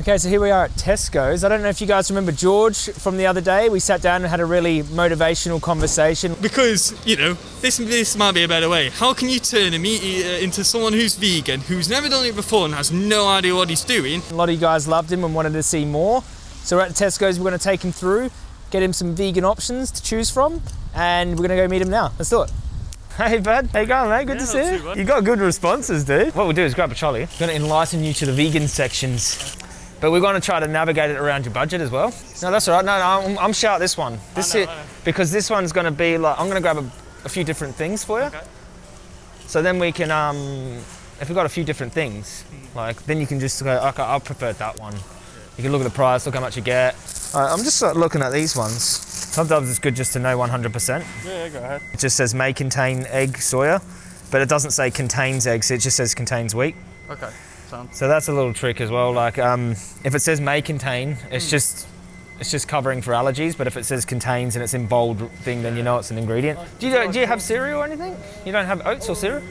Okay, so here we are at Tesco's. I don't know if you guys remember George from the other day. We sat down and had a really motivational conversation. Because, you know, this this might be a better way. How can you turn a meat eater into someone who's vegan, who's never done it before and has no idea what he's doing? A lot of you guys loved him and wanted to see more. So we're at Tesco's, we're gonna take him through, get him some vegan options to choose from, and we're gonna go meet him now. Let's do it. Hey bud, how you going mate? Good Yeah, to see you. You got good responses, dude. What we'll do is grab a trolley. Gonna enlighten you to the vegan sections. But we're gonna try to navigate it around your budget as well. No, that's all right. No, no, I'm, I'm shout this one. This know, is I because this one's gonna be like I'm gonna grab a, a few different things for you. Okay. So then we can, um, if we've got a few different things, like then you can just go, okay, I prefer that one. You can look at the price, look how much you get. All right, I'm just uh, looking at these ones. Sometimes it's good just to know 100%. Yeah, go ahead. It just says may contain egg soya, but it doesn't say contains eggs. It just says contains wheat. Okay. So that's a little trick as well. Like um, if it says may contain, it's just it's just covering for allergies. But if it says contains and it's in bold thing, then you know it's an ingredient. Do you do you have cereal or anything? You don't have oats or cereal?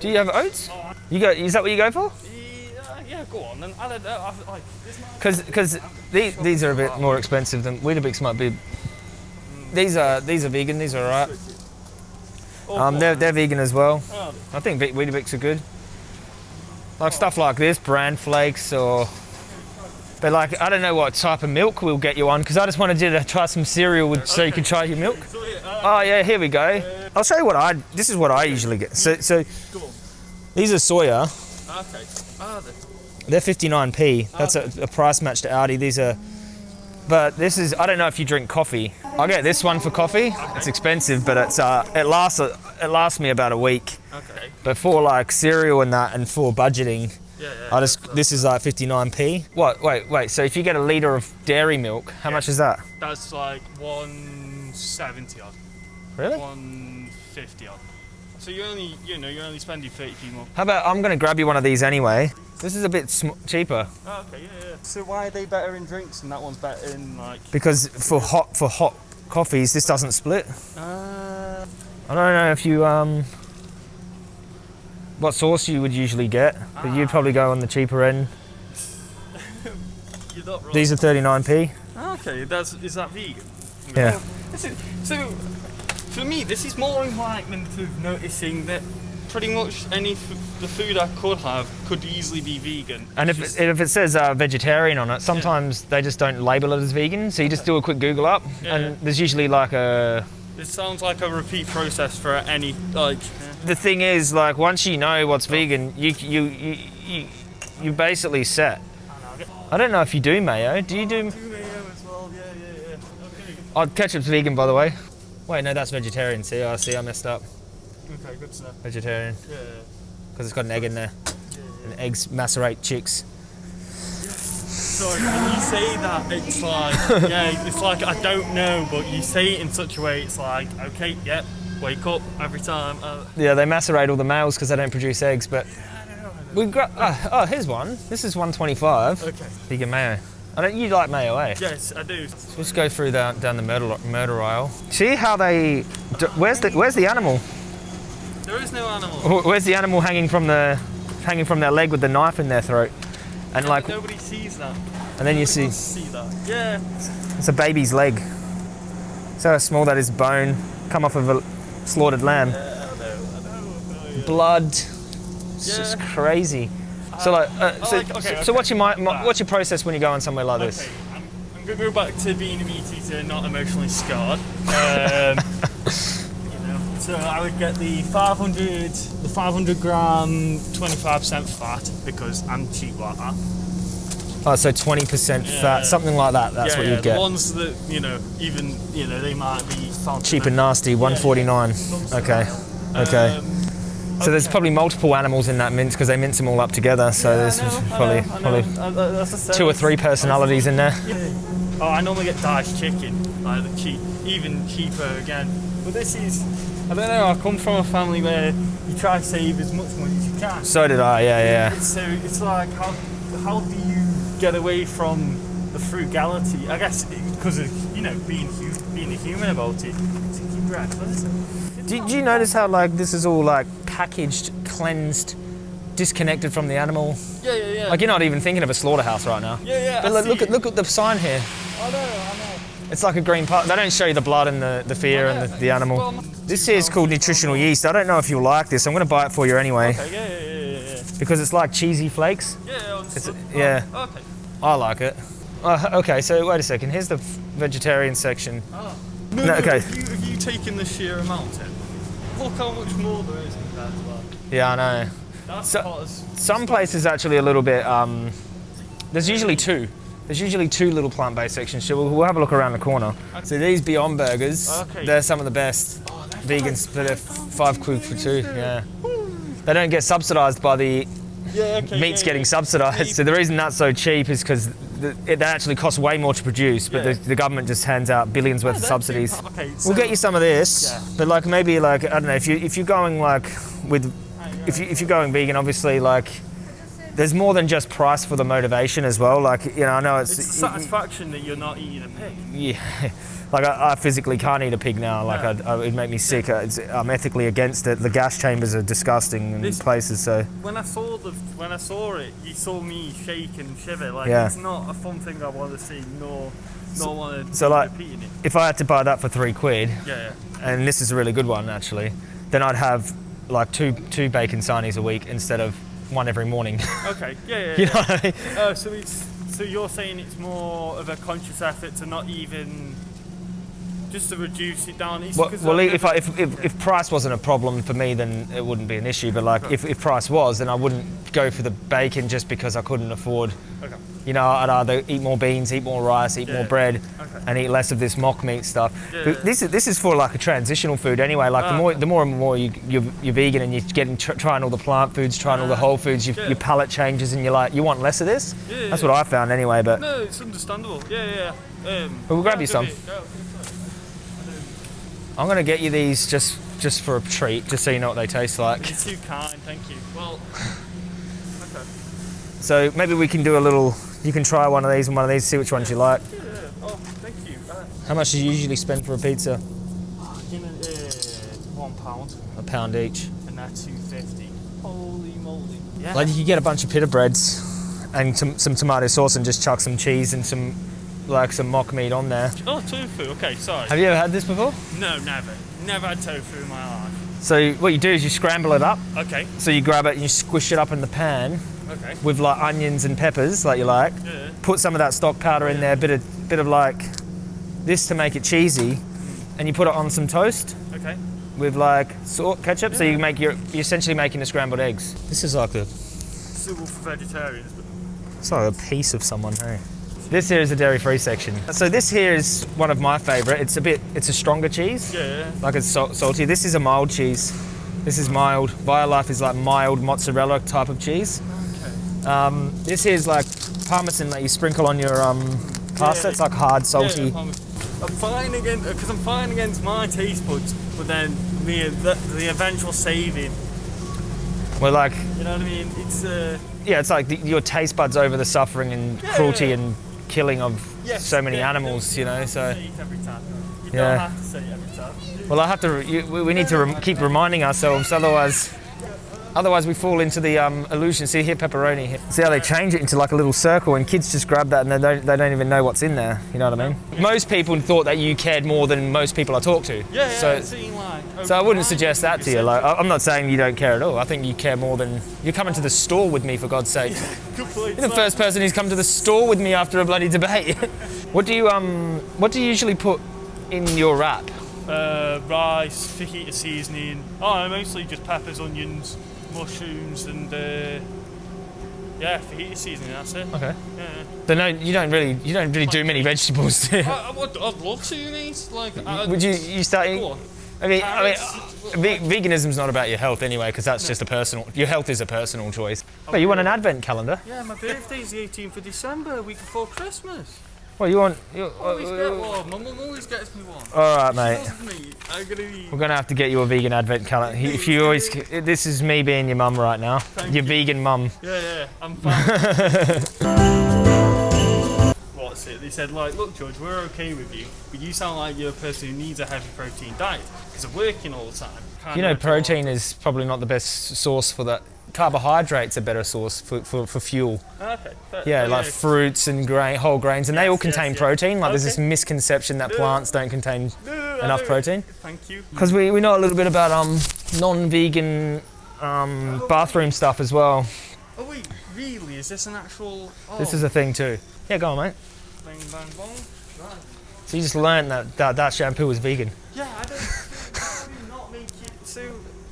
Do you have oats? You go. Is that what you go for? Yeah, go on then. I don't know. I, like, it's not... Because because these these are a bit more expensive than Weetabix might be. These are these are vegan. These are alright. Oh, Um, they're they're vegan as well. Oh, I think Weetabix are good. Like stuff like this, bran flakes or. But like, I don't know what type of milk we'll get you on because I just wanted you to try some cereal with, so you can try your milk. uh, Oh yeah, here we go. I'll show you what I. This is what I usually get. So so these are soya. Okay. Ah, the, They're 59p. That's a, a price match to Aldi. These are. But this is. I don't know if you drink coffee. I'll get this one for coffee. It's expensive, but it's uh, it lasts it lasts me about a week. okay. But for like cereal and that, and for budgeting, Yeah, yeah. I just this is like 59p. What? Wait, wait. So if you get a liter of dairy milk, how much is that? That's like 170 odd. Really? 150 odd. So you only, you know, you're only spending 30p more. How about I'm gonna grab you one of these anyway. This is a bit sm- cheaper Oh, okay, yeah, yeah. So why are they better in drinks and that one's better in like? because for hot for hot coffees this doesn't split. Uh, I don't know if you um what sauce you would usually get, but you'd probably go on the cheaper end. you're not wrong. These are 39p. Okay, that's is that vegan? Yeah. This is, so for me, this is more enlightenment of noticing that pretty much any f- the food I could have could easily be vegan. And if It's it, if it says uh, vegetarian on it, sometimes they just don't label it as vegan. So you just do a quick Google up, Yeah. and there's usually like a. It sounds like a repeat process for any like. The thing is, like once you know what's vegan, you you you you you basically set. I don't know if you do mayo. Do you do? as well, yeah, yeah, yeah. Okay. Oh, ketchup's vegan, by the way. Wait, no, that's vegetarian. See, I see, I messed up. Okay, good to know. Vegetarian Yeah. because it's got an egg in there. Yeah, And eggs macerate chicks. Sorry, when you say that, it's like, yeah, it's like I don't know, but you say it in such a way, it's like, okay, yep, wake up every time. Uh, Yeah, they macerate all the males because they don't produce eggs. But we gra- oh, oh, here's one. This is 125. okay. Vegan mayo. I don't. You like mayo, eh? Yes, I do. So let's go through down, down the murder murder aisle. See how they? Where's the Where's the animal? There is no animal. Where's the animal hanging from the hanging from their leg with the knife in their throat? And like, Nobody sees that. and then you see See that? Yeah. it's a baby's leg. So how small that is bone come off of a slaughtered lamb. I know, I know, I know. Blood. It's just Yeah. crazy. So like, uh, so, like- okay, so, okay. so what's your mi- mi- what's your process when you go on somewhere like this? Okay, I'm, I'm gonna go back to being a meat eater, not emotionally scarred. Um, so I would get the 500, the 500 gram, 25% fat because I'm cheap like that. Oh, so 20% Yeah. fat, something like that. That's yeah, what yeah, you get. The ones that you know, even you know, they might be Cheap and nasty, 149. Okay, okay. Um, So there's probably multiple animals in that mince because they mince them all up together. So there's probably probably uh, uh, two or three personalities in there. Oh, I normally get diced chicken, like the cheap, even cheaper again. But this is, I don't know. I come from a family where you try to save as much money as you can. So did I. Yeah, yeah. So it's like how how do you get away from the frugality? I guess because of you know being being a human about it. To keep your eyes closed. Do, do you notice how like this is all like packaged, cleansed disconnected from the animal. Yeah, yeah, yeah. Like you're not even thinking of a slaughterhouse right now. yeah, yeah. But look at look at the sign here. I know, I know. It's like a green part. They don't show you the blood and the, the fear and the, the animal. This here is called nutritional yeast. I don't know if you'll like this. I'm going to buy it for you anyway Okay, yeah, yeah, yeah, yeah, because it's like cheesy flakes. Yeah, I understood. yeah. Oh, okay. I like it. Uh, okay, so wait a second. Here's the vegetarian section. No, No, no, okay. Have you, have you taken the sheer amount in? Look how much more there is compared to that. Yeah, I know. That's So- Some places actually a little bit. Um, there's usually two. There's usually two little plant-based sections. So we'll, we'll have a look around the corner. So these Beyond Burgers, Okay. they're some of the best Oh, they're vegans, but five quid for two. Yeah. They don't get subsidised by the Yeah, okay. meat's yeah, getting yeah. subsidised. So the reason that's so cheap is because it that actually costs way more to produce, but the, the government just hands out billions worth of subsidies. Okay, so We'll get you some of this, but like maybe like I don't know if you if you're going like with if you if you're going vegan, obviously like there's more than just price for the motivation as well. Like you know, I know it's, It's satisfaction that you're not eating a pig. yeah. Like I, I physically can't eat a pig now. Like Yeah. I, I, it'd make me sick. I- It's, I'm ethically against it. The gas chambers are disgusting in This- places. So When I saw the when I saw it, you saw me shake and shiver. Like Yeah. it's not a fun thing I want to see, nor nor want to so, like- it. if I had to buy that for three quid, Yeah, yeah. and this is a really good one actually, then I'd have like two two bacon sarnies a week instead of one every morning. Okay, yeah, yeah. you know what I mean? Oh, so it's so you're saying it's more of a conscious effort to not even just to reduce it down. Well, well if, I, if, if, if price wasn't a problem for me, then it wouldn't be an issue. But like, if, if price was, then I wouldn't go for the bacon just because I couldn't afford. Okay. You know, I'd either eat more beans, eat more rice, eat more bread, Okay. and eat less of this mock meat stuff. Yeah. But This is this is for like a transitional food anyway. Like the Ah, more the more and more you you're, you're vegan and you're getting tr- trying all the plant foods, trying all the Ah, whole foods, your, yeah. your palate changes, and you're like you want less of this. Yeah, That's yeah. what I found anyway. But No, it's understandable. Yeah, yeah. yeah. Um, we'll grab yeah, you some. I'm gonna get you these just just for a treat, just so you know what they taste like. You're too kind, thank you. Well, okay. So maybe we can do a little. You can try one of these and one of these, see which ones you like. Yeah. Oh, thank you. Uh, How much do you usually spend for a pizza? you know, uh, one pound, A pound each. and that's two fifty. Holy moly! Yeah. Like you could get a bunch of pita breads and some, some tomato sauce and just chuck some cheese and some like some mock meat on there. oh, tofu. Okay, sorry. Have you ever had this before? No, never. Never had tofu in my life. So what you do is you scramble it up. Okay. So you grab it and you squish it up in the pan Okay. with like onions and peppers, like you like. Yeah. Put some of that stock powder in there, bit of bit of like this to make it cheesy, and you put it on some toast. Okay. with like salt ketchup, so you make your you're essentially making the scrambled eggs. This is like a Suitable for vegetarians. But it's like a piece of someone. Hey. This here is the dairy-free section. So this here is one of my favourite. It's a bit it's a stronger cheese, yeah. like it's salt, salty. This is a mild cheese. This is mild. Violife is like mild mozzarella type of cheese. Okay. Um, this here is like parmesan that you sprinkle on your um, pasta. Yeah. It's like hard, salty. Yeah, I'm, fine against because I'm fine against my taste buds, but then the the, the eventual saving. We're like You know what I mean? It's uh. yeah, it's like the, your taste buds over the suffering and Yeah, cruelty yeah. and killing of Yes, so many yeah, animals. You know, so. have to say it every time. You Yeah. have to say every time. Well, I have to. You, we we need to rem- keep reminding ourselves, otherwise, otherwise we fall into the um, illusion. See here, pepperoni. Here. See how they change it into like a little circle, and kids just grab that and they don't. They don't even know what's in there. You know what I mean? Most people thought that you cared more than most people I talk to. Yeah, yeah. So, it seemed like, so I wouldn't suggest that to you. Like, I'm not saying you don't care at all. I think you care more than you're coming to the store with me for God's sake. Point. You're the first person who's come to the store with me after a bloody debate. what do you um? What do you usually put in your wrap? Uh, rice, fajita seasoning. Oh, mostly just peppers, onions, mushrooms, and uh, yeah, fajita seasoning. That's it. Okay. Yeah. But no, you don't really, you don't really do many vegetables. do? I, would, I'd love to, mate. Like, I, Would you, you start eating? I mean, I mean, ve- veganism's not about your health anyway, because that's just a personal. Your health is a personal choice. But you want an advent calendar? Yeah, my birthday's the 18th of December, a week before Christmas. Well, you want? You, Always uh, get one. My mum always gets me one. all right, mate. Me. I'm gonna be. We're gonna have to get you a vegan advent calendar. If you always, this is me being your mum right now. Thank your you. vegan mum. Yeah, yeah, I'm fine. What's it? They said, like, look, George, we're okay with you, but you sound like you're a person who needs a heavy protein diet because of working all the time. You know, do it all. protein is probably not the best source for that carbohydrates a better source for, for, for fuel. Okay. fair- Yeah, oh, like fruits and grain, whole grains, and they all Yes, yes, contain yes. protein. Like there's this misconception that plants don't contain No, no, no, enough no, protein. Thank you. Because we, we know a little bit about um, non-vegan um, bathroom stuff as well. Oh wait, really? Is this an actual? Oh, This is a thing too. Yeah, go on, mate. bang bang bong. Right. So you just learned that that, that shampoo is vegan. Yeah, I don't. how do you not make it so?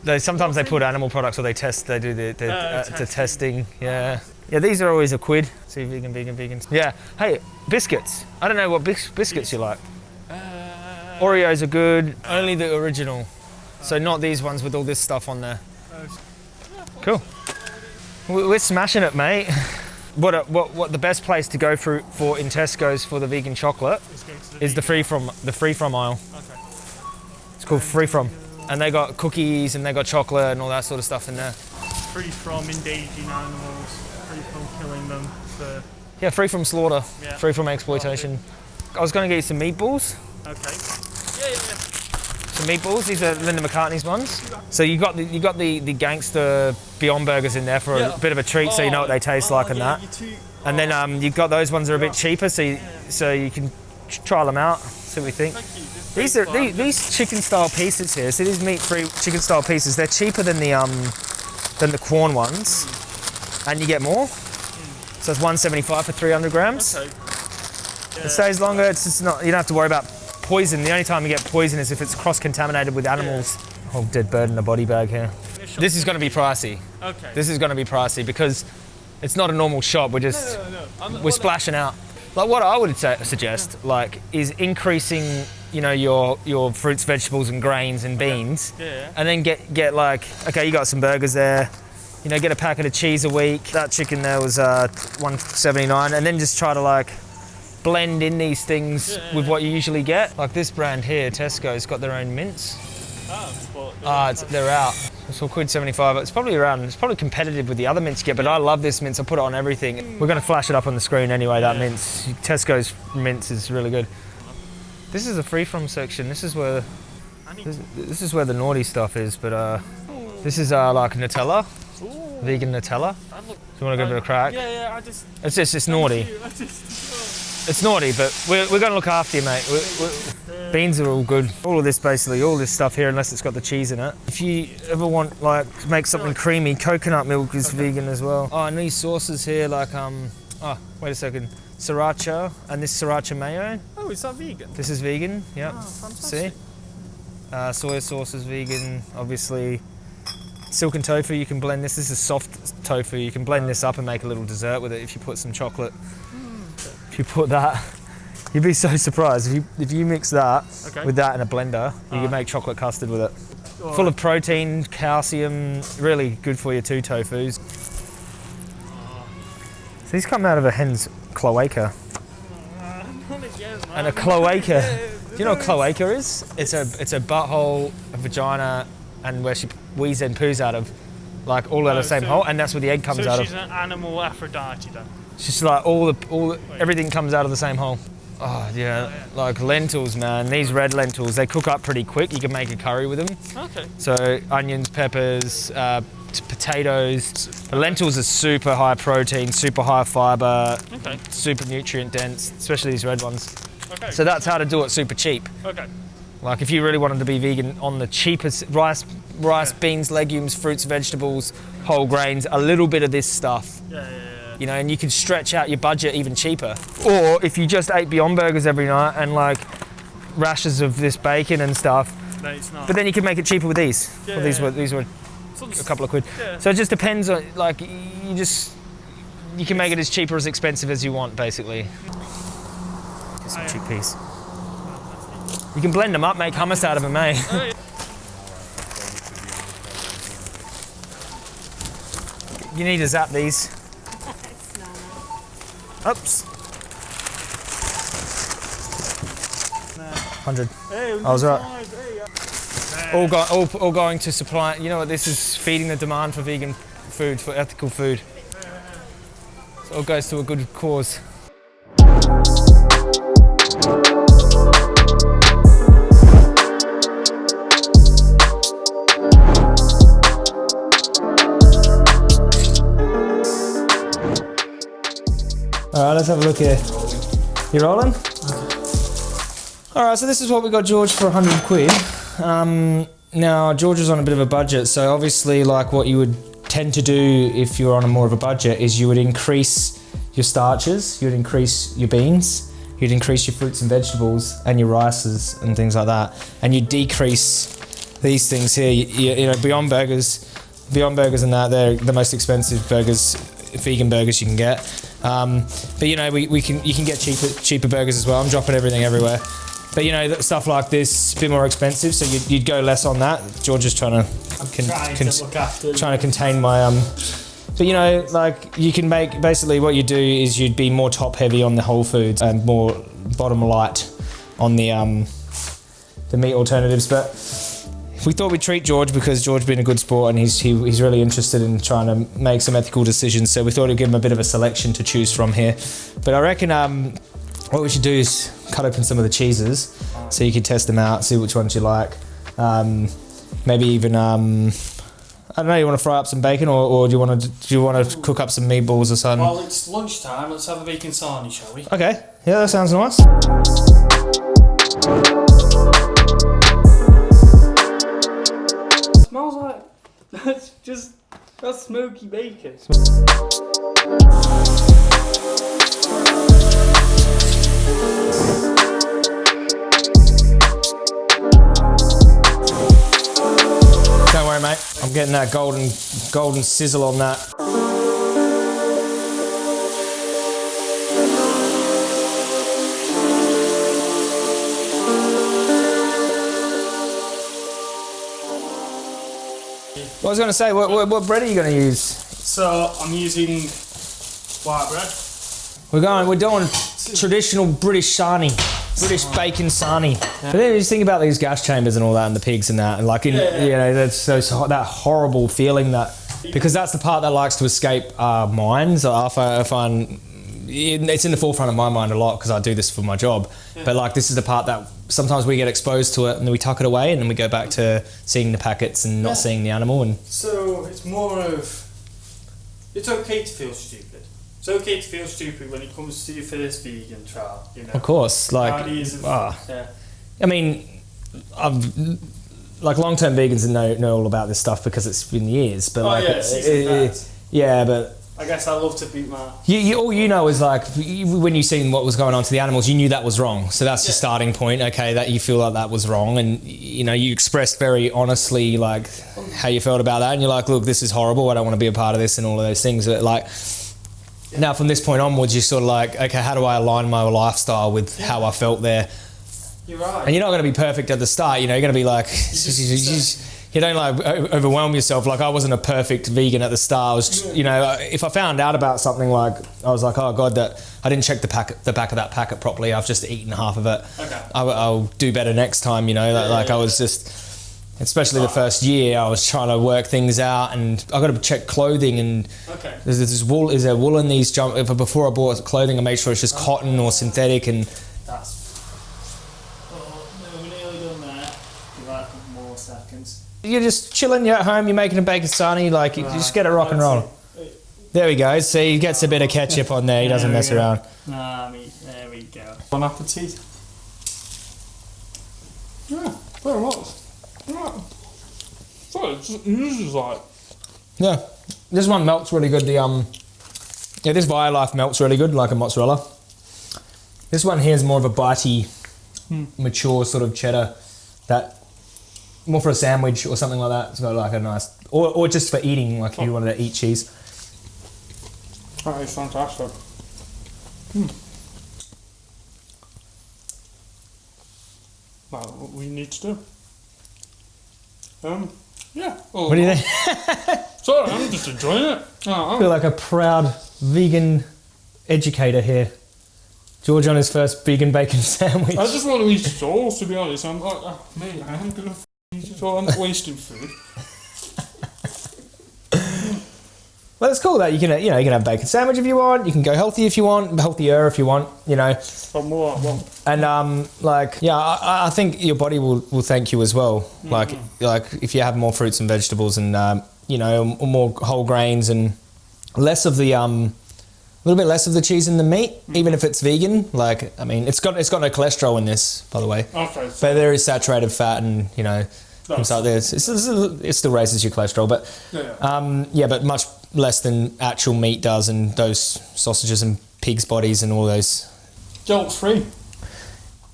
They sometimes they put animal products or they test. They do the, the, Uh, uh, the testing. testing. Yeah. Yeah, these are always a quid. See, vegan, vegan, vegan. Yeah. Hey, biscuits. I don't know what bis- biscuits you like. Uh, Oreos are good. Only the original. So not these ones with all this stuff on there. Cool. We- We're smashing it, mate. What, a, what, what the best place to go for, for in Tesco's for the vegan chocolate let's go to the is the free from the free from aisle. Okay. It's called free from, and they got cookies and they got chocolate and all that sort of stuff in there. Free from endangering animals. Free from killing them. For Yeah, free from slaughter, Yeah. free from exploitation. I was going to get you some meatballs. okay. Yeah, yeah. Some meatballs. These are Linda McCartney's ones. So you got the you got the the gangster Beyond Burgers in there for Yeah. a bit of a treat, so you know what they taste Oh, like and yeah, that. too- And then um, you've got those ones that are a bit cheaper, so you, so you can tr- try them out, see what we think. Thank you. This These are these, these chicken style pieces here. So these meat free chicken style pieces. They're cheaper than the um than the Quorn ones, and you get more. So it's 175 for 300 grams. Okay. It stays longer. It's just not. You don't have to worry about poison. The only time you get poison is if it's cross contaminated with animals. Oh, dead bird in a body bag here. This is going to be pricey. Okay. This is going to be pricey because it's not a normal shop. We're just no, no. I'm, we're splashing out. Like what I would say, suggest, like, is increasing, you know, your your fruits, vegetables, and grains and beans, Yeah. and then get get like, okay, you got some burgers there, you know, get a packet of cheese a week. That chicken there was uh, 179, and then just try to like blend in these things Yeah. with what you usually get. Like this brand here, Tesco's got their own mince. Oh, Ah, it's, they're out. It's all quid 75. It's probably around, it's probably competitive with the other mince you get, but I love this mince. I put it on everything. We're going to flash it up on the screen anyway, that Yeah. mince. Tesco's mince is really good. This is the free from section. This is where this, this is where the naughty stuff is, but uh, this is uh, like Nutella, Ooh, vegan Nutella. Look, Do you want to give it a crack? Yeah, yeah. I just. It's just it's naughty. It's naughty, but we're, we're going to look after you, mate. we we beans are all good. All of this, basically, all this stuff here, unless it's got the cheese in it. If you ever want, like, to make something creamy, coconut milk is vegan as well. Oh, and these sauces here, like, um, oh, wait a second, sriracha and this sriracha mayo. Oh, is that vegan? This is vegan. Yep. Oh, See? Uh, soy sauce is vegan, obviously. Silken tofu, you can blend this. This is soft tofu. You can blend this up and make a little dessert with it if you put some chocolate. If you put that, you'd be so surprised. If you, if you mix that Okay. with that in a blender, you Ah. can make chocolate custard with it. Full right. of protein, calcium, really good for your two tofus. So these come out of a hen's cloaca. And a cloaca. Do you know what cloaca is? It's a it's a butthole, a vagina, and where she wheezes and poos out of, like all out of the Oh, same so- hole, and that's where the egg comes so out she's of. an animal Aphrodite then. Just like all the all the, everything comes out of the same hole. Oh yeah, like lentils, man. These red lentils, they cook up pretty quick. You can make a curry with them. Okay. So onions, peppers, uh, t- potatoes. The lentils are super high protein, super high fiber, Okay. super nutrient dense, especially these red ones. Okay. So that's how to do it super cheap. okay. Like if you really wanted to be vegan on the cheapest rice, rice, Yeah. beans, legumes, fruits, vegetables, whole grains, a little bit of this stuff, Yeah, yeah, yeah. you know, and you can stretch out your budget even cheaper. Or if you just ate Beyond Burgers every night and like rashes of this bacon and stuff, No, it's not. but then you can make it cheaper with these. Yeah, well, these yeah, were these were a couple of quid. Yeah. So it just depends on like you just you can make it as cheap or as expensive as you want, basically. Just a yeah. cheap piece. You can blend them up, make hummus out of them, eh? You need to zap these. Oops. Hundred. Hey, I was right. All, go, all, all going to supply. You know what? This is feeding the demand for vegan food, for ethical food. So it all goes to a good cause. All right, let's have a look here. You rolling? All right, so this is what we got George for 100 quid. Um, now, George was on a bit of a budget, so obviously, like what you would tend to do if you're on a more of a budget is you would increase your starches, you'd increase your beans, you'd increase your fruits and vegetables and your rices and things like that, and you decrease these things here. You, you, you know, Beyond Burgers, Beyond Burgers and that they're the most expensive burgers, vegan burgers you can get. Um, but you know, we, we can you can get cheaper cheaper burgers as well. I'm dropping everything everywhere. But you know, stuff like this, a bit more expensive, so you'd, you'd go less on that. George is trying to, con- Trying con- to look after. trying to contain my um. But you know, like you can make basically what you do is you'd be more top heavy on the whole foods and more bottom light on the um the meat alternatives. But we thought we'd treat George because George's been a good sport and he's he, he's really interested in trying to make some ethical decisions. So we thought we'd give him a bit of a selection to choose from here. But I reckon um what we should do is cut open some of the cheeses so you can test them out, see which ones you like. Um, maybe even um, I don't know. You want to fry up some bacon, or, or do you want to do you want to cook up some meatballs or something? Well, it's lunchtime. Let's have a bacon sarnie, shall we? Okay, yeah, that sounds nice. That's just that's smoky bacon. Don't worry, mate. I'm getting that golden golden sizzle on that. Was going to say, what, what, what bread are you going to use? So I'm using white bread. We're going. We're doing traditional British sarnie, British bacon sarnie. But then you just think about these gas chambers and all that, and the pigs and that, and like in, Yeah. you know, that's those that horrible feeling that because that's the part that likes to escape our minds. I find, I find it's in the forefront of my mind a lot because I do this for my job. But like this is the part that sometimes we get exposed to it and then we tuck it away and then we go back to seeing the packets and not Yeah. seeing the animal and So it's more of it's okay to feel stupid. It's okay to feel stupid when it comes to your first vegan trial. You know. of course like ah. yeah. I mean, I've like long-term vegans know know all about this stuff because it's been years. But Oh like, yeah, uh, uh, yeah, but I guess I love to beat my. you, you, all you know is like when you seen what was going on to the animals, you knew that was wrong. So that's your starting point. Okay, that you feel like that was wrong, and you know you expressed very honestly like how you felt about that, and you're like, look, this is horrible. I don't want to be a part of this, and all of those things. But like. Now, from this point onwards, you're sort of like, okay, how do I align my lifestyle with how I felt there? You're right. And you're not going to be perfect at the start. You know, you're going to be like, you, don't like overwhelm yourself. Like I wasn't a perfect vegan at the start. I was, you know, if I found out about something like, I was like, oh god, that I didn't check the packet, the back of that packet properly. I've just eaten half of it. Okay. I, will do better next time. You know, like, Yeah, like I was just. Especially the first year, I was trying to work things out, and I got to check clothing and Okay. there's this wool. Is there wool in these jump? Before I bought clothing, I made sure it's just cotton or synthetic, and That's. Oh no, we're nearly done there. Give that a couple more seconds. You're just chilling. You're at home. You're making a bacon sarnie. Like you just get it rock and roll. There we go. See, he gets a bit of ketchup on there. He doesn't There mess go. around. Nah, me. There we go. Bon appetit. Yeah, very much. Yeah. So just like. Yeah, this one melts really good. The um, yeah, this Violife melts really good, like a mozzarella. This one here is more of a bitey, mature sort of cheddar. That more for a sandwich or something like that. It's got like a nice, or, or just for eating, like if you wanted to eat cheese. That is fantastic. Well, what we need to do. Um, yeah. Oh, What do you think? Sorry, I'm just enjoying it. Oh, I feel like a proud vegan educator here. George on his first vegan bacon sandwich. I just want to eat all, to be honest. I'm like, oh, mate, I am gonna f- eat it all. I'm not wasting food. Well, it's cool that you can, you know, you can have bacon sandwich if you want. You can go healthy if you want, healthier if you want, you know. But more, well, And um, like, yeah, I, I think your body will, will thank you as well. Like, like if you have more fruits and vegetables and um, you know more whole grains and less of the um, little bit less of the cheese in the meat, even if it's vegan. Like, I mean, it's got it's got no cholesterol in this, by the way. Okay. So But there is saturated fat and you know things like this. It's, it's, it still raises your cholesterol, but Yeah. um, yeah, but much less than actual meat does, and those sausages and pigs' bodies and all those. guilt free.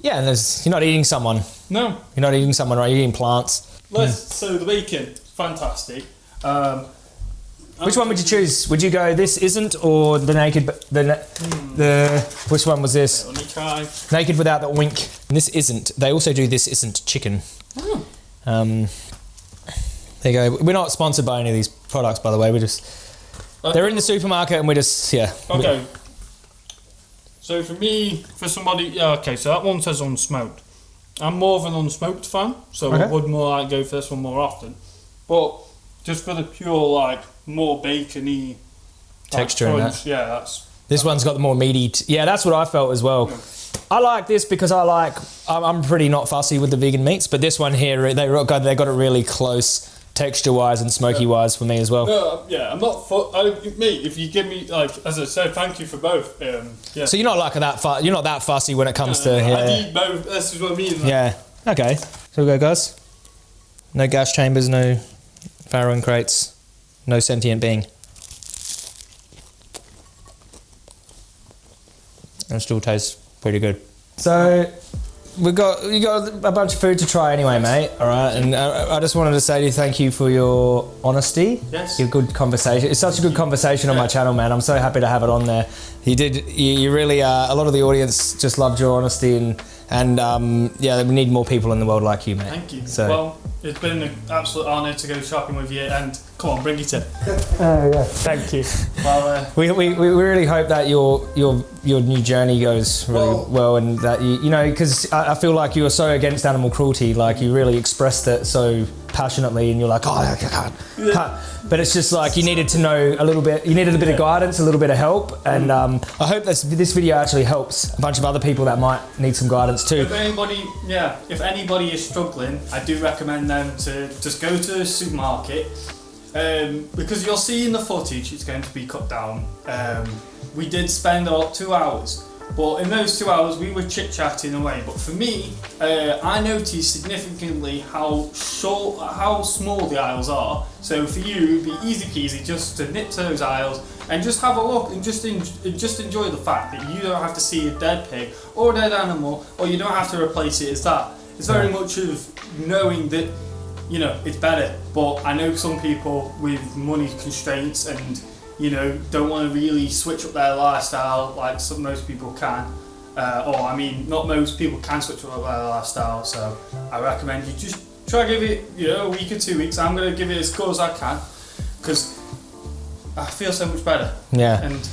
Yeah, and there's, you're not eating someone. No. You're not eating someone, right? You're eating plants. Let's. So the bacon, fantastic. Um, Which one would you choose? Would you go this isn't or the naked? The na- the which one was this? Let me try. Naked without the wink. And this isn't. They also do this isn't chicken. Um, there you go. We're not sponsored by any of these products, by the way. We're just they're in the supermarket, and we're just yeah. Okay. So for me, for somebody, yeah, okay. So that one says unsmoked. I'm more of an unsmoked fan, so I would more like go for this one more often. But just for the pure like more bacony Texture in crunch, yeah, that's This one's got the more meaty. T- yeah, that's what I felt as well. I like this because I like. I'm, I'm pretty not fussy with the vegan meats, but this one here, they got they got it really close texture wise and smoky wise for me as well. no, yeah. I'm not. Fu- I, me, if you give me like, as I said, thank you for both. Um, yeah. So you're not like that. Fu- you're not that fussy when it comes to Uh, I yeah. need both. This is what I mean. like, Yeah. Okay. So we go, guys. No gas chambers, no Farrowing crates, no sentient being. And it still tastes pretty good. So we got you got a bunch of food to try anyway, mate. All right, and uh, I just wanted to say to you thank you for your honesty. Yes. Your good conversation. It's such a good conversation on my channel, man. I'm so happy to have it on there. You did. You, you really. Uh, a lot of the audience just loved your honesty and and um, yeah, we need more people in the world like you, mate. Thank you. So. Well, it's been an absolute honour to go shopping with you, and come on, bring it in. Oh yeah. Thank you. Well, uh, We, we, we really hope that your your your new journey goes really Well- well, and that you you know because I, I feel like you are so against animal cruelty, like you really expressed it so passionately, and you're like, oh, I can't, can't. But it's just like you needed to know a little bit. You needed a bit of guidance, a little bit of help, and um, I hope this this video actually helps a bunch of other people that might need some guidance too. if anybody, yeah, if anybody is struggling, I do recommend them to just go to the supermarket. Um, because you'll see in the footage it's going to be cut down. Um, we did spend about two hours, but in those two hours we were chit chatting away. But for me, uh, I noticed significantly how short, how small the aisles are. So for you, it'd be easy peasy just to nip to those aisles and just have a look and just en- just enjoy the fact that you don't have to see a dead pig or a dead animal, or you don't have to replace it as that. It's very much of knowing that you know it's better. But I know some people with money constraints and you know don't want to really switch up their lifestyle like some most people can. Uh, or I mean, not most people can switch up their lifestyle. So I recommend you just try to give it you know a week or two weeks. I'm gonna give it as good as I can because I feel so much better Yeah. and.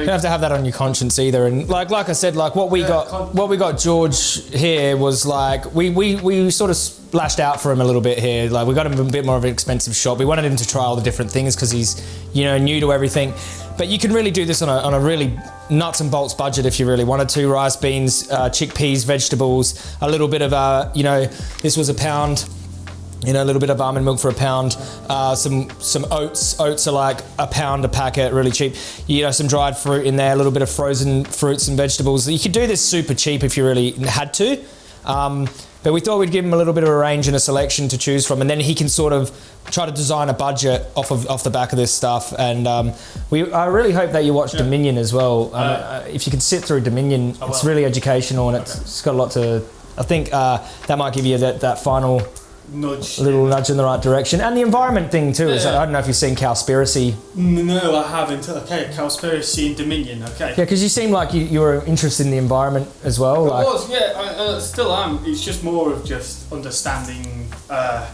You don't have to have that on your conscience either. And like like I said, like what we Yeah, got what we got George here was like we, we, we sort of splashed out for him a little bit here. Like we got him a bit more of an expensive shop. We wanted him to try all the different things because he's you know new to everything. But you can really do this on a, on a really nuts and bolts budget if you really wanted to. Rice, beans, uh, chickpeas, vegetables, a little bit of uh, you know this was a pound you know, a little bit of almond milk for a pound, uh, some some oats. Oats are like a pound a packet, really cheap. You know, some dried fruit in there, a little bit of frozen fruits and vegetables. You could do this super cheap if you really had to. Um, but we thought we'd give him a little bit of a range and a selection to choose from, and then he can sort of try to design a budget off of off the back of this stuff. And um, we, I really hope that you watch Dominion as well. Um, uh, if you can sit through Dominion, it's really educational and it's, it's got a lot to. I think uh, that might give you that, that final Nudge. little nudge in the right direction. And the environment thing too is Yeah. I don't know if you've seen Cowspiracy. No, I haven't. Okay, Cowspiracy and Dominion. Okay. Yeah, because you seem like you, you were interested in the environment as well. I Like, was, yeah, I, uh, still am. It's just more of just understanding. Uh,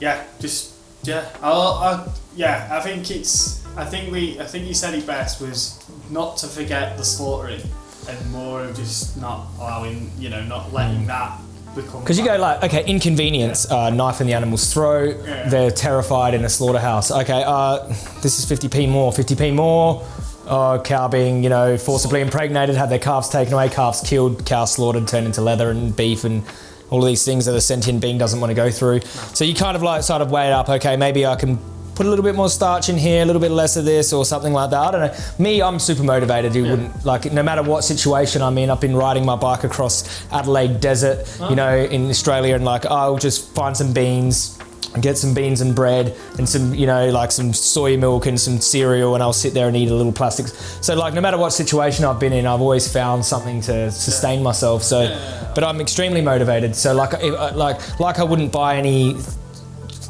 yeah, just yeah. I'll, I, yeah, I think it's. I think we. I think you said it best was not to forget the slaughtering, and more of just not allowing. You know, not letting that become. Because you go like, okay, inconvenience, uh, knife in the animal's throat. Yeah. They're terrified in a slaughterhouse. Okay, uh, this is 50p more, 50p more. Uh, cow being, you know, forcibly impregnated, had their calves taken away, calves killed, cow slaughtered, turned into leather and beef and all of these things that a sentient being doesn't want to go through. So you kind of like sort of weigh it up. Okay, maybe I can put a little bit more starch in here, a little bit less of this, or something like that. I don't know. Me, I'm super motivated. You wouldn't like no matter what situation I'm in. I've been riding my bike across Adelaide Desert, you know, in Australia, and like I'll just find some beans. Get some beans and bread and some, you know, like some soy milk and some cereal, and I'll sit there and eat a little plastic. So, like, no matter what situation I've been in, I've always found something to sustain myself. So, but I'm extremely motivated. So, like, uh, like, like I wouldn't buy any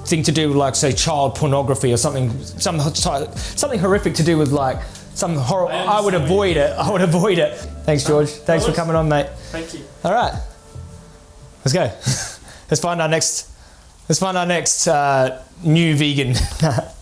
thing to do with like say child pornography or something some something horrific to do with like some horror I, would avoid it I would avoid it. Thanks George. thanks for coming on mate. Thank you. all right. Let's go. Let's find our next let's find our next uh, new vegan